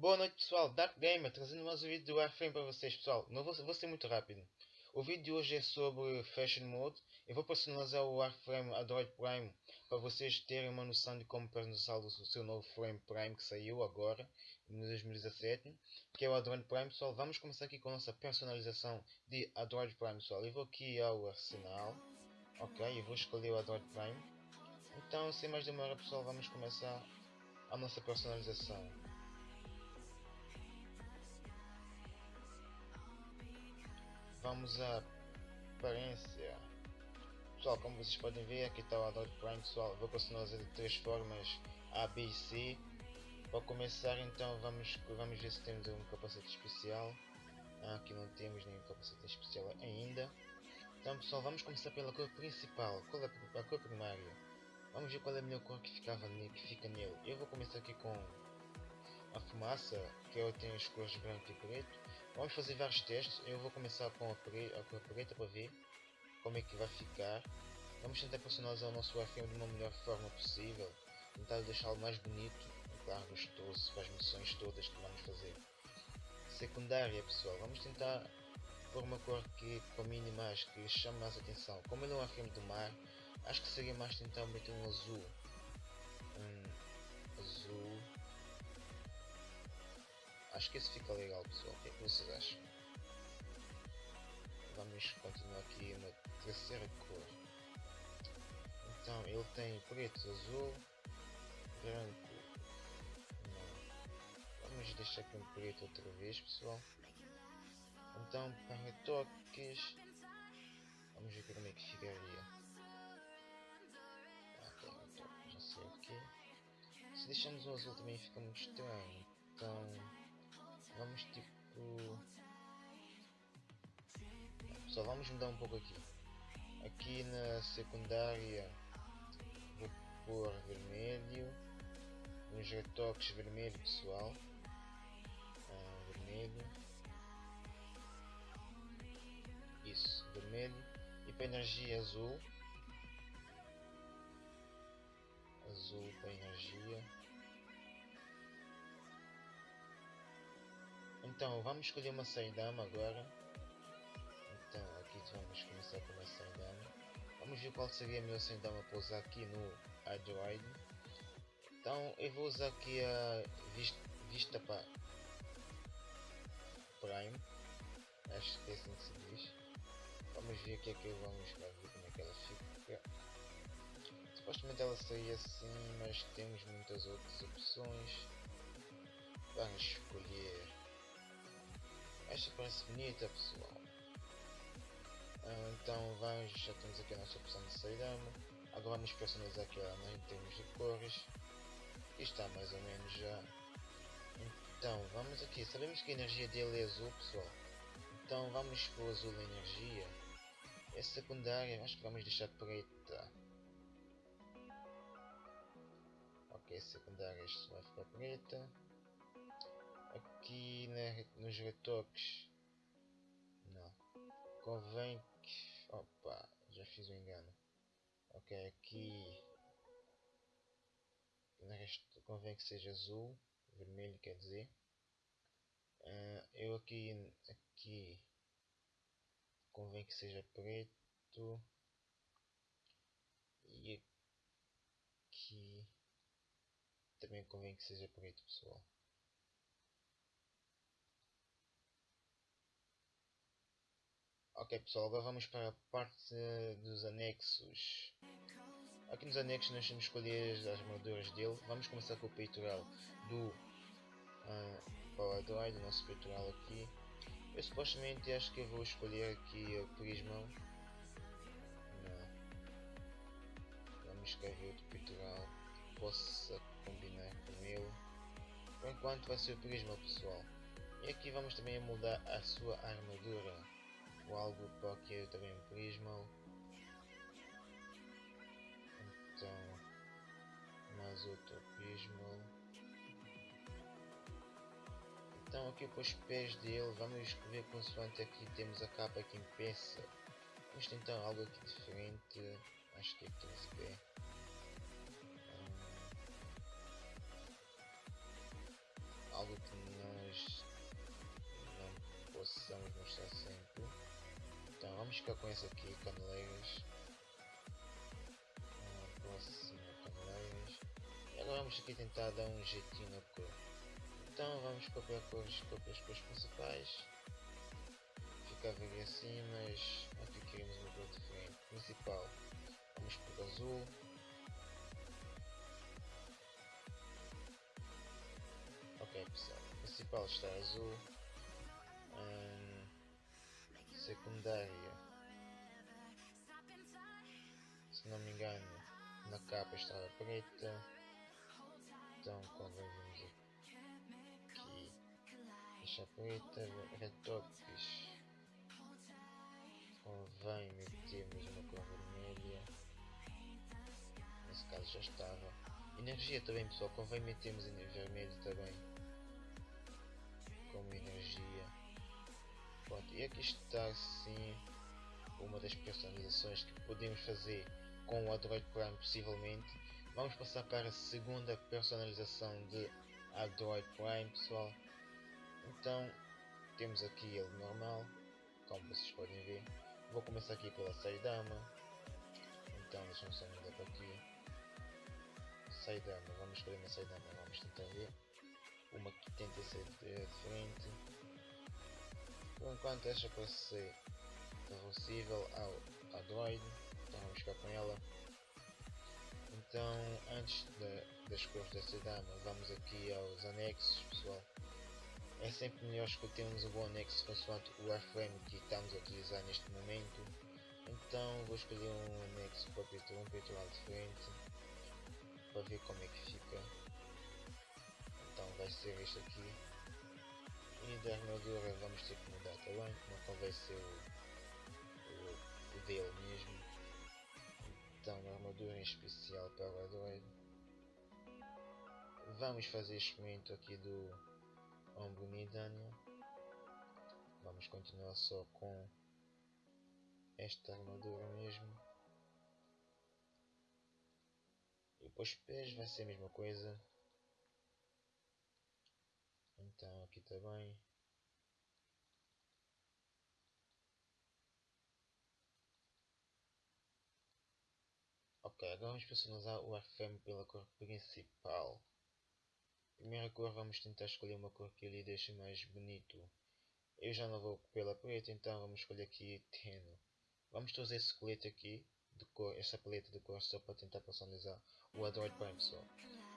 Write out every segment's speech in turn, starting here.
Boa noite pessoal, Dark Gamer trazendo mais um vídeo do Warframe para vocês pessoal, não vou, vou ser muito rápido. O vídeo de hoje é sobre Fashion Mode, eu vou personalizar o Warframe Android Prime para vocês terem uma noção de como personalizar o seu novo Frame Prime que saiu agora, em 2017, que é o Android Prime pessoal. Vamos começar aqui com a nossa personalização de Android Prime pessoal. Eu vou aqui ao arsenal, ok, eu vou escolher o Android Prime. Então sem mais demora pessoal, vamos começar a nossa personalização. Vamos à aparência. Pessoal, como vocês podem ver, aqui está o Android Prime, pessoal. Vou personalizar de três formas A, B e C. Para começar, então, vamos, vamos ver se temos um capacete especial. Ah, aqui não temos nenhum capacete especial ainda. Então, pessoal, vamos começar pela cor principal. Qual é a cor primária? Vamos ver qual é a melhor cor que, ficava, que fica nele. Eu vou começar aqui com a fumaça, que eu tenho as cores branco e preto. Vamos fazer vários testes. Eu vou começar com a, pre a cor preta para ver como é que vai ficar. Vamos tentar personalizar o nosso Warframe de uma melhor forma possível. Tentar deixá-lo mais bonito claro gostoso para as missões todas que vamos fazer. Secundária pessoal, vamos tentar pôr uma cor que combine mais, que chame mais atenção. Como ele é um Warframe do mar, acho que seria mais tentar meter um azul. Acho que esse fica legal pessoal, o que, é que vocês acham? Vamos continuar aqui na terceira cor. Então ele tem preto, azul, branco. Não. Vamos deixar aqui um preto outra vez pessoal. Então para toques. Vamos ver como é que ficaria. Ok, já sei aqui. Se deixamos o azul também fica muito estranho. Então vamos tipo só vamos mudar um pouco aqui. Aqui na secundária vou pôr vermelho. Nos retoques vermelho pessoal. Ah, vermelho. Isso vermelho. E para energia azul. Azul para energia Então, vamos escolher uma saidama agora. Então, aqui vamos começar com uma saidama. Vamos ver qual seria a melhor saidama para usar aqui no Android. Então, eu vou usar aqui a Vista, vista para Prime. Acho que é assim que se diz. Vamos ver o que é que vamos ver como é que ela fica. Supostamente ela seria assim, mas temos muitas outras opções. Vamos escolher esta parece bonita pessoal. Ah, então vamos, já temos aqui a nossa opção de sairamo. Agora vamos personalizar aqui ela em termos de cores. E está mais ou menos já. Então vamos aqui, sabemos que a energia dele é azul pessoal. Então vamos para o azul energia. É secundária, acho que vamos deixar preta. Ok, secundária isto vai ficar preta aqui na, nos retoques. Não. Convém que opa já fiz o um engano. Ok aqui convém que seja azul vermelho quer dizer. Uh, eu aqui aqui convém que seja preto. E aqui também convém que seja preto pessoal Ok pessoal, agora vamos para a parte dos anexos. Aqui nos anexos nós temos escolher as armaduras dele. Vamos começar com o peitoral do uh, Power Droid, o nosso peitoral aqui. Eu supostamente acho que eu vou escolher aqui o prisma. Não. Vamos escrever outro peitoral que possa combinar com ele. Por enquanto vai ser o prisma pessoal. E aqui vamos também mudar a sua armadura ou algo eu também o prisma. Então, mais outro prisma. Então aqui com os pés dele, vamos ver consoante aqui temos a capa que peça isto então é algo aqui diferente, acho que é 15 algo que nós não possamos mostrar sempre ficar com esse aqui, caneleiras. Ah, próximo, caneleiras. E agora vamos aqui tentar dar um jeitinho na cor. Então vamos copiar cores, copiar as cores principais. Fica a ver assim, mas aqui queremos uma cor diferente. Principal, vamos por azul. Ok pessoal, principal está azul. Hum, secundária, capa estava preta. Então quando vemos aqui, deixa preta, retoques. Convém metermos uma cor vermelha. Nesse caso já estava. Energia também pessoal, convém metermos em vermelho também como energia. Pronto, e aqui está sim uma das personalizações que podemos fazer com o Android Prime possivelmente. Vamos passar para a segunda personalização de Android Prime pessoal. Então temos aqui ele normal, como vocês podem ver. Vou começar aqui pela Saidama. Então deixa-me só mudar para aqui. Saidama, vamos escolher uma Saidama, vamos tentar ver uma que tenta ser diferente. Por enquanto esta parece ser reversível ao Android, com ela. Então antes de, das cores desta dama vamos aqui aos anexos pessoal. É sempre melhor escolhermos um bom anexo consoante o wireframe que estamos a utilizar neste momento. Então vou escolher um anexo para um peitoral diferente para ver como é que fica então vai ser este aqui e da armadura vamos ter que mudar também, não convém ser o, o, o dele mesmo em especial para o Android vamos fazer experimento aqui do Ombunidania vamos continuar só com esta armadura mesmo. E depois pés vai ser a mesma coisa. Então aqui também. Ok, agora vamos personalizar o FM pela cor principal. Primeira cor vamos tentar escolher uma cor que ele deixe mais bonito. Eu já não vou pela preta, então vamos escolher aqui Teno. Vamos trazer esse colete aqui, de cor, essa paleta de cor só para tentar personalizar o Android Prime pessoal.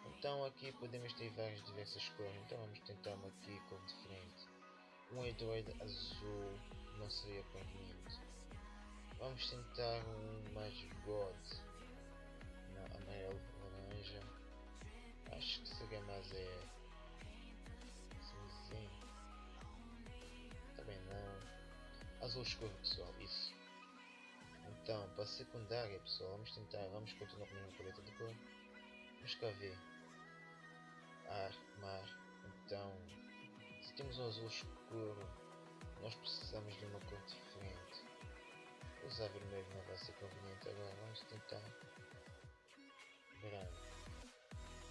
Então aqui podemos ter várias diversas cores, então vamos tentar uma aqui cor diferente. Um Android azul não seria conveniente. Vamos tentar um mais não, amarelo laranja. Acho que seria mais é cinzento. Também não. Azul escuro pessoal, isso. Então, para a secundária pessoal, vamos tentar, vamos continuar com a mesma paleta de cor. Vamos cá ver ar, mar. Então, se temos um azul escuro, nós precisamos de uma cor diferente. Usar vermelho não vai ser conveniente agora, vamos tentar branco.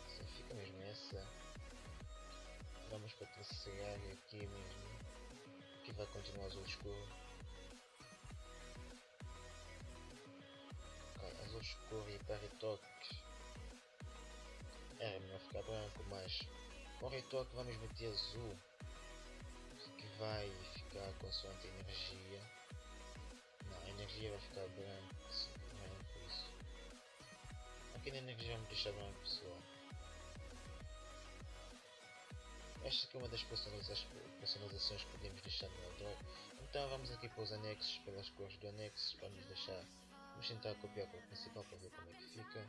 Assim fica mesmo essa. Vamos para a terceira área aqui mesmo. Aqui vai continuar azul escuro. Okay, azul escuro e para é melhor ficar branco, mas com retoque vamos meter azul que vai ficar consoante a energia. Não, a energia vai ficar isso. Aqui na energia vamos deixar branco pessoal. Esta aqui é uma das personalizações que podemos deixar no Android. Então vamos aqui para os anexos, pelas cores do anexo, vamos deixar, vamos tentar copiar a cor principal para ver como é que fica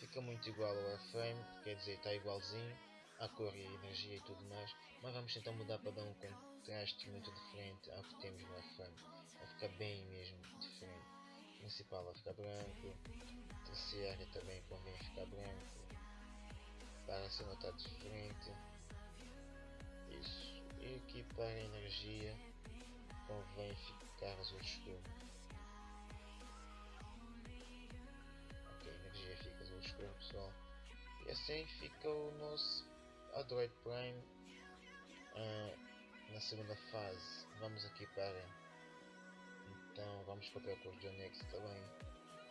fica muito igual ao Airframe, quer dizer, está igualzinho à cor e energia e tudo mais, mas vamos tentar mudar para dar um contraste muito diferente ao que temos no Airframe, vai ficar bem mesmo diferente. Principal vai ficar branco, terciária também convém ficar branco, para ser notado diferente. Isso. E aqui para a energia convém ficar azul escuro. pessoal. E assim fica o nosso Android Prime uh, na segunda fase. Vamos aqui para Então vamos a cor do anexo também.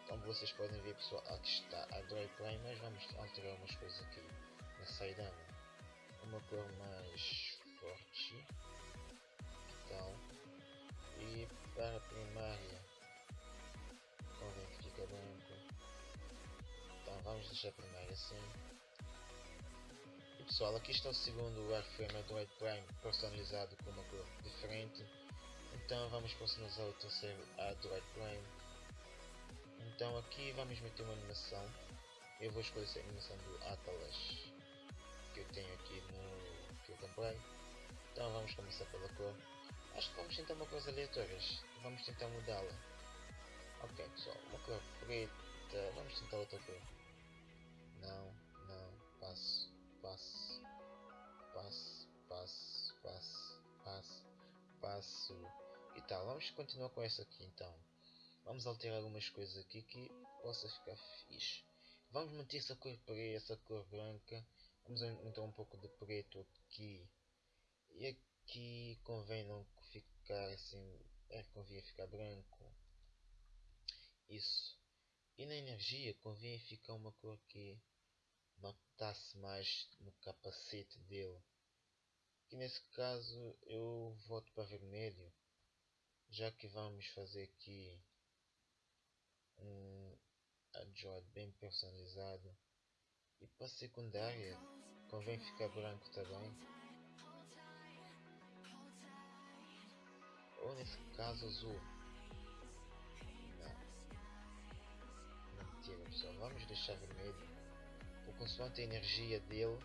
Como vocês podem ver pessoal, aqui está a Dry Play, mas vamos alterar umas coisas aqui na saída. Uma cor mais forte. Então, e para a primária, convém que fica branco. Então vamos deixar a primária assim. E pessoal, aqui está o segundo wireframe Android Prime personalizado com uma cor diferente. Então vamos personalizar o terceiro Android Prime. Então aqui vamos meter uma animação. Eu vou escolher essa animação do Atlas que eu tenho aqui no que eu comprei. Então vamos começar pela cor. Acho que vamos tentar uma coisa aleatória. Vamos tentar mudá-la. Ok pessoal, uma cor preta. Vamos tentar outra cor. Não, não, passo, passo, passo, passo, passo, passo, passo. E tal, vamos continuar com essa aqui então. Vamos alterar algumas coisas aqui que possa ficar fixe. Vamos manter essa cor preta, essa cor branca. Vamos aumentar um pouco de preto aqui. E aqui convém não ficar assim. É, convém ficar branco. Isso. E na energia convém ficar uma cor que notasse mais no capacete dele. Que nesse caso eu voto para vermelho. Já que vamos fazer aqui um adjoint bem personalizado. E para secundária convém ficar branco também. Ou nesse caso azul. Não. Mentira pessoal, vamos deixar vermelho. Por consoante a energia dele,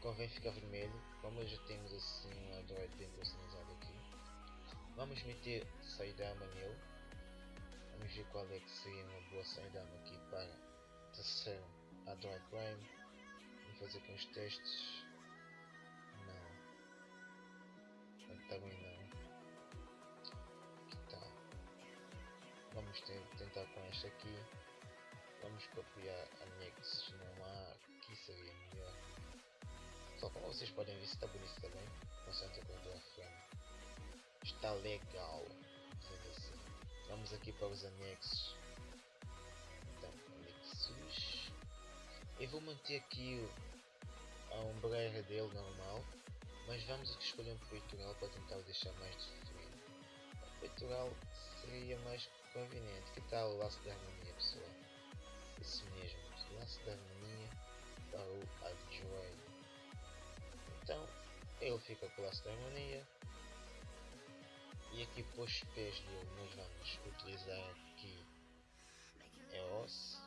convém ficar vermelho. Como já temos assim um Android bem personalizado. Vamos meter Saidama nele. Vamos ver qual é que seria uma boa Saidama aqui para terceiro Android Prime. Vamos fazer aqui uns testes. Não. Também não. vamos ter, tentar com esta aqui vamos copiar anexos não há aqui seria melhor só como vocês podem ver está bonito também constante a cor frame está legal vamos aqui para os anexos então anexos eu vou manter aqui a ombreira dele normal mas vamos aqui escolher um peitoral para tentar deixar mais definido o peitoral seria mais conveniente. Que tal o laço da harmonia, pessoal? Isso mesmo, o laço da harmonia para o Adjoy. Então, ele fica com o laço da harmonia. E aqui para os pés dele nós vamos utilizar aqui EOS.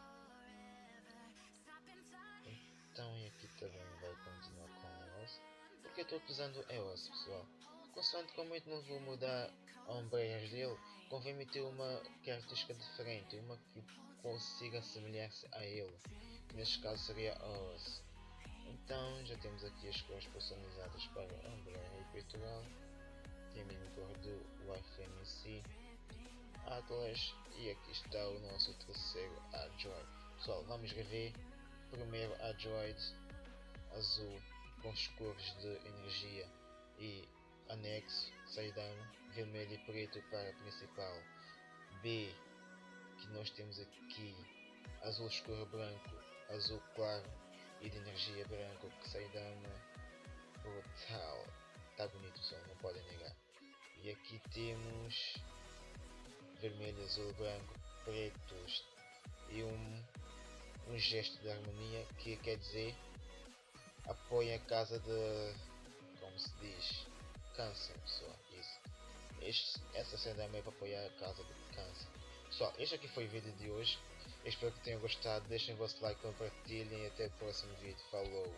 Então e aqui também vai continuar com EOS. Porque eu estou utilizando EOS pessoal. Consoante como eu não vou mudar ombreiras dele, convém meter uma característica diferente, uma que consiga assemelhar-se a ele, neste caso seria a OS. Então já temos aqui as cores personalizadas para a ombreira e peitoral, tem a cor do si, Atlas e aqui está o nosso terceiro Android. Pessoal, vamos rever primeiro Android azul com as cores de energia e anexo, saidão, vermelho e preto para a principal. B, que nós temos aqui azul escuro branco, azul claro e de energia branco que saidão brutal. Está bonito só, não podem negar. E aqui temos vermelho, azul, branco, pretos e um, um gesto de harmonia que quer dizer apoia a casa de como se diz câncer, pessoal. Isso. Este, essa cena é meio para apoiar a causa do câncer. Pessoal, este aqui foi o vídeo de hoje. espero que tenham gostado. Deixem o vosso like, compartilhem e até o próximo vídeo. Falou!